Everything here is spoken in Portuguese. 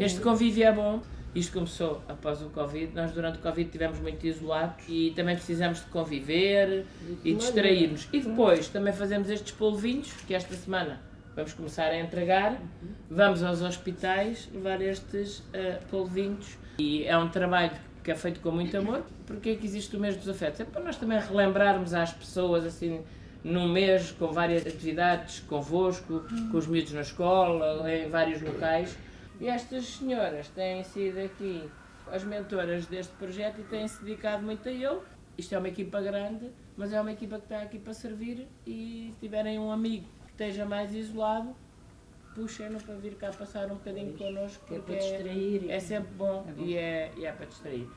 Este convívio é bom. Isto começou após o Covid. Nós, durante o Covid, estivemos muito isolados e também precisamos de conviver e distrair-nos. E depois também fazemos estes polvinhos, que esta semana vamos começar a entregar. Vamos aos hospitais levar estes uh, polvinhos. E é um trabalho que é feito com muito amor. Porque é que existe o mês dos afetos? É para nós também relembrarmos às pessoas, assim, num mês com várias atividades convosco, com os miúdos na escola, em vários locais. E estas senhoras têm sido aqui as mentoras deste projeto e têm-se dedicado muito a ele. Isto é uma equipa grande, mas é uma equipa que está aqui para servir e se tiverem um amigo que esteja mais isolado, puxem-no para vir cá passar um bocadinho connosco, É porque para distrair. é, é sempre bom e é, e é para distrair.